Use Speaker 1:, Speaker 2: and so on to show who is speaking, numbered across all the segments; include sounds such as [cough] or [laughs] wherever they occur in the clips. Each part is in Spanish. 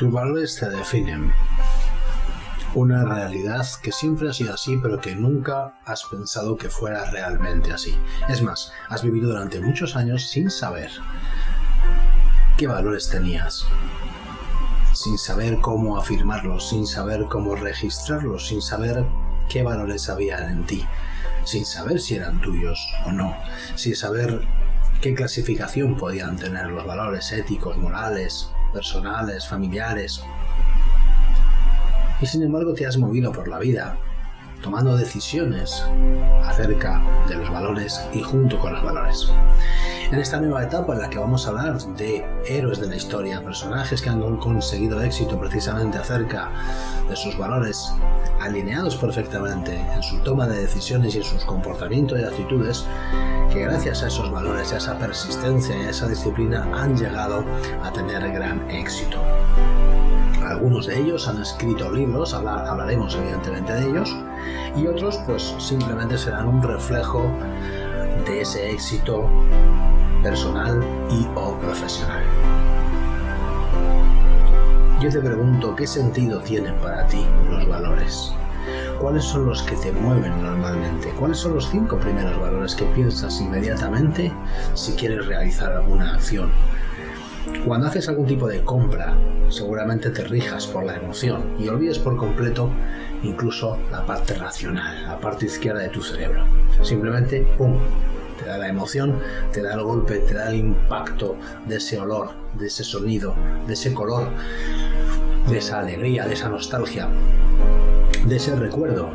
Speaker 1: Tus valores te definen. Una realidad que siempre ha sido así, pero que nunca has pensado que fuera realmente así. Es más, has vivido durante muchos años sin saber qué valores tenías, sin saber cómo afirmarlos, sin saber cómo registrarlos, sin saber qué valores había en ti, sin saber si eran tuyos o no, sin saber qué clasificación podían tener los valores éticos, morales, personales, familiares. Y sin embargo te has movido por la vida, tomando decisiones acerca de los valores y junto con los valores. En esta nueva etapa en la que vamos a hablar de héroes de la historia, personajes que han conseguido éxito precisamente acerca de sus valores alineados perfectamente en su toma de decisiones y en sus comportamientos y actitudes, que gracias a esos valores, a esa persistencia y a esa disciplina han llegado a tener gran éxito. Algunos de ellos han escrito libros, hablaremos evidentemente de ellos, y otros pues simplemente serán un reflejo de ese éxito personal y o profesional. Yo te pregunto, ¿qué sentido tienen para ti los valores? ¿Cuáles son los que te mueven normalmente? ¿Cuáles son los cinco primeros valores que piensas inmediatamente si quieres realizar alguna acción? Cuando haces algún tipo de compra, seguramente te rijas por la emoción y olvides por completo incluso la parte racional, la parte izquierda de tu cerebro. Simplemente, ¡pum!, te da la emoción, da el golpe, te da el impacto de ese olor, de ese sonido, de ese color, de esa alegría, de esa nostalgia, de ese recuerdo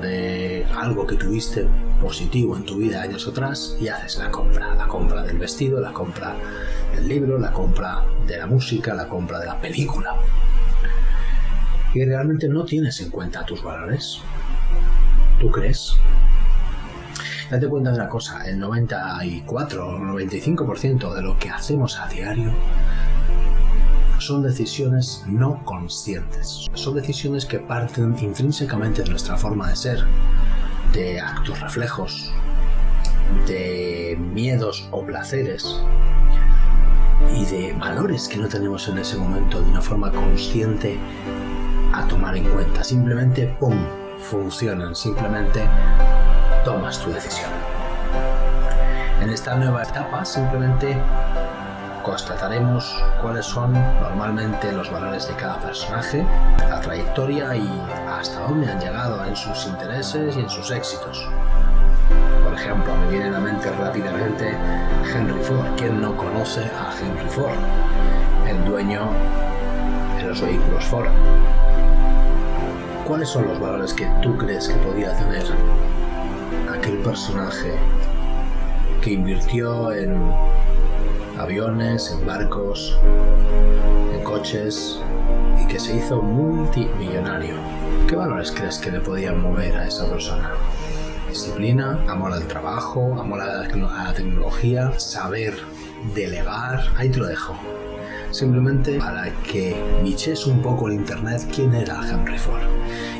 Speaker 1: de algo que tuviste positivo en tu vida años atrás y haces la compra, la compra del vestido, la compra del libro, la compra de la música, la compra de la película. Y realmente no tienes en cuenta tus valores. ¿Tú crees? Date cuenta de una cosa, el 94 o 95% de lo que hacemos a diario son decisiones no conscientes. Son decisiones que parten intrínsecamente de nuestra forma de ser, de actos reflejos, de miedos o placeres y de valores que no tenemos en ese momento de una forma consciente a tomar en cuenta. Simplemente, ¡pum!, funcionan. Simplemente tomas tu decisión. En esta nueva etapa simplemente constataremos cuáles son normalmente los valores de cada personaje, la trayectoria y hasta dónde han llegado en sus intereses y en sus éxitos. Por ejemplo, me viene a la mente rápidamente Henry Ford. ¿Quién no conoce a Henry Ford? El dueño de los vehículos Ford. ¿Cuáles son los valores que tú crees que podía tener aquel personaje que invirtió en aviones, en barcos, en coches y que se hizo multimillonario. ¿Qué valores crees que le podían mover a esa persona? Disciplina, amor al trabajo, amor a la tecnología, saber delegar, ahí te lo dejo. Simplemente para que biches un poco el internet quién era Henry Ford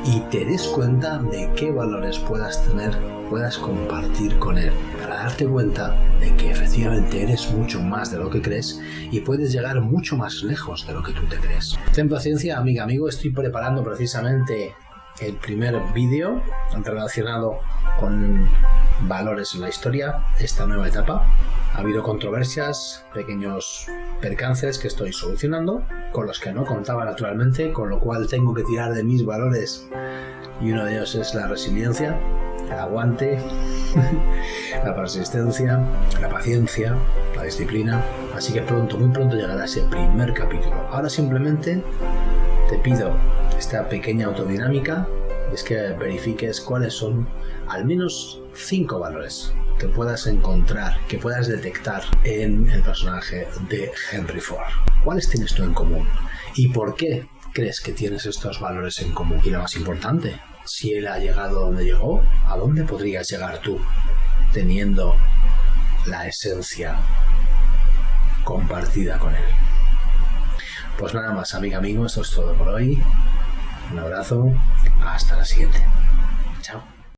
Speaker 1: y te des cuenta de qué valores puedas tener, puedas compartir con él, para darte cuenta de que efectivamente eres mucho más de lo que crees y puedes llegar mucho más lejos de lo que tú te crees. Ten paciencia, amiga, amigo, estoy preparando precisamente el primer vídeo relacionado con valores en la historia, esta nueva etapa. Ha habido controversias, pequeños percances que estoy solucionando, con los que no contaba naturalmente, con lo cual tengo que tirar de mis valores y uno de ellos es la resiliencia, el aguante, [laughs] la persistencia, la paciencia, la disciplina. Así que pronto, muy pronto llegará ese primer capítulo. Ahora simplemente te pido esta pequeña autodinámica, es que verifiques cuáles son al menos cinco valores que puedas encontrar, que puedas detectar en el personaje de Henry Ford. ¿Cuáles tienes tú en común? ¿Y por qué crees que tienes estos valores en común? Y lo más importante, si él ha llegado donde llegó, ¿a dónde podrías llegar tú teniendo la esencia compartida con él? Pues nada más, amiga, amigo, esto es todo por hoy. Un abrazo, hasta la siguiente. Chao.